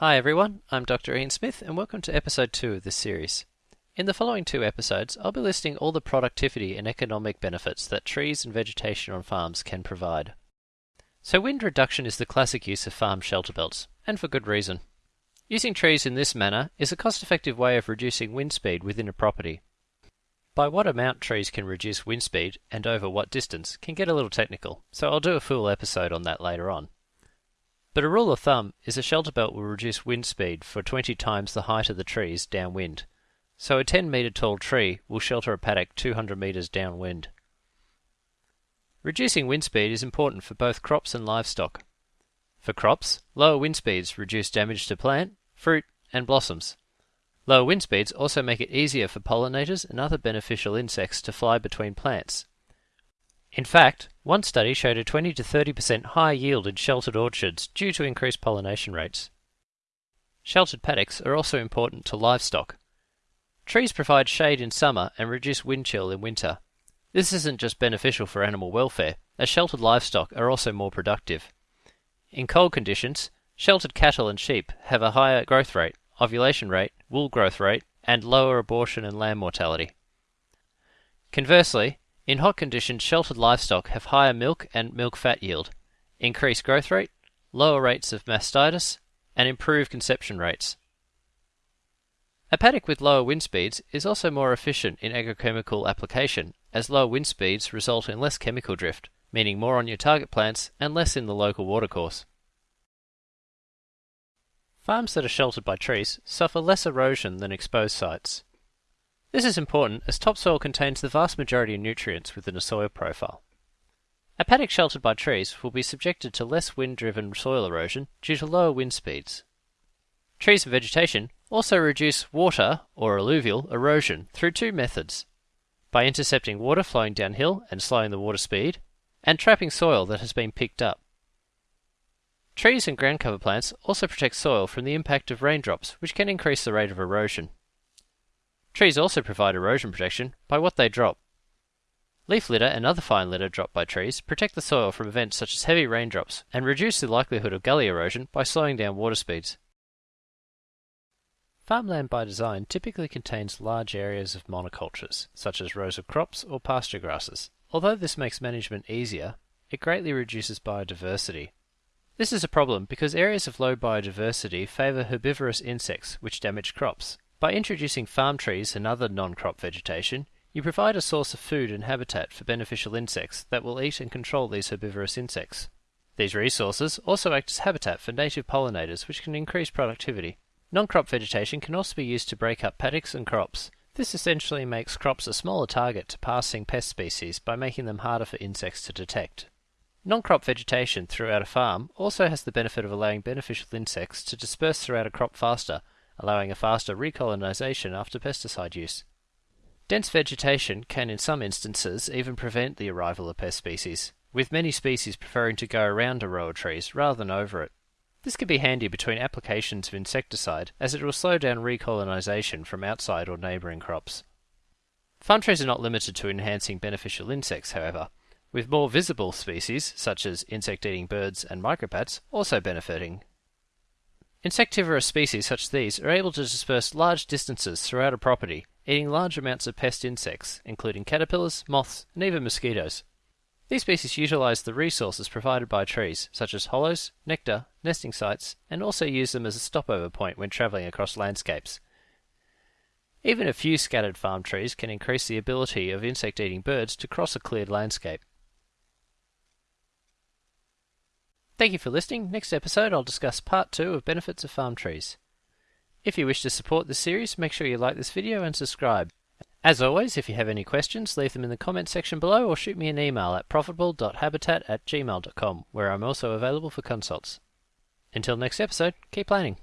Hi everyone, I'm Dr. Ian Smith and welcome to episode 2 of this series. In the following two episodes, I'll be listing all the productivity and economic benefits that trees and vegetation on farms can provide. So wind reduction is the classic use of farm shelter belts, and for good reason. Using trees in this manner is a cost-effective way of reducing wind speed within a property. By what amount trees can reduce wind speed and over what distance can get a little technical, so I'll do a full episode on that later on. But a rule of thumb is a shelter belt will reduce wind speed for 20 times the height of the trees downwind. So a 10 metre tall tree will shelter a paddock 200 metres downwind. Reducing wind speed is important for both crops and livestock. For crops, lower wind speeds reduce damage to plant, fruit, and blossoms. Lower wind speeds also make it easier for pollinators and other beneficial insects to fly between plants, in fact, one study showed a 20 to 30% higher yield in sheltered orchards due to increased pollination rates. Sheltered paddocks are also important to livestock. Trees provide shade in summer and reduce wind chill in winter. This isn't just beneficial for animal welfare, as sheltered livestock are also more productive. In cold conditions, sheltered cattle and sheep have a higher growth rate, ovulation rate, wool growth rate, and lower abortion and lamb mortality. Conversely, in hot conditions, sheltered livestock have higher milk and milk fat yield, increased growth rate, lower rates of mastitis, and improved conception rates. A paddock with lower wind speeds is also more efficient in agrochemical application, as lower wind speeds result in less chemical drift, meaning more on your target plants and less in the local watercourse. Farms that are sheltered by trees suffer less erosion than exposed sites. This is important as topsoil contains the vast majority of nutrients within a soil profile. A paddock sheltered by trees will be subjected to less wind-driven soil erosion due to lower wind speeds. Trees and vegetation also reduce water or alluvial erosion through two methods. By intercepting water flowing downhill and slowing the water speed, and trapping soil that has been picked up. Trees and ground cover plants also protect soil from the impact of raindrops, which can increase the rate of erosion. Trees also provide erosion protection by what they drop. Leaf litter and other fine litter dropped by trees protect the soil from events such as heavy raindrops and reduce the likelihood of gully erosion by slowing down water speeds. Farmland by design typically contains large areas of monocultures, such as rows of crops or pasture grasses. Although this makes management easier, it greatly reduces biodiversity. This is a problem because areas of low biodiversity favour herbivorous insects which damage crops, by introducing farm trees and other non-crop vegetation, you provide a source of food and habitat for beneficial insects that will eat and control these herbivorous insects. These resources also act as habitat for native pollinators which can increase productivity. Non-crop vegetation can also be used to break up paddocks and crops. This essentially makes crops a smaller target to passing pest species by making them harder for insects to detect. Non-crop vegetation throughout a farm also has the benefit of allowing beneficial insects to disperse throughout a crop faster allowing a faster recolonization after pesticide use. Dense vegetation can in some instances even prevent the arrival of pest species, with many species preferring to go around a row of trees rather than over it. This can be handy between applications of insecticide as it will slow down recolonization from outside or neighbouring crops. Farm trees are not limited to enhancing beneficial insects, however, with more visible species, such as insect-eating birds and microbats, also benefiting Insectivorous species such as these are able to disperse large distances throughout a property, eating large amounts of pest insects, including caterpillars, moths, and even mosquitoes. These species utilize the resources provided by trees, such as hollows, nectar, nesting sites, and also use them as a stopover point when traveling across landscapes. Even a few scattered farm trees can increase the ability of insect-eating birds to cross a cleared landscape. Thank you for listening. Next episode I'll discuss part 2 of benefits of farm trees. If you wish to support this series, make sure you like this video and subscribe. As always, if you have any questions, leave them in the comment section below or shoot me an email at profitable.habitat at gmail.com, where I'm also available for consults. Until next episode, keep planning.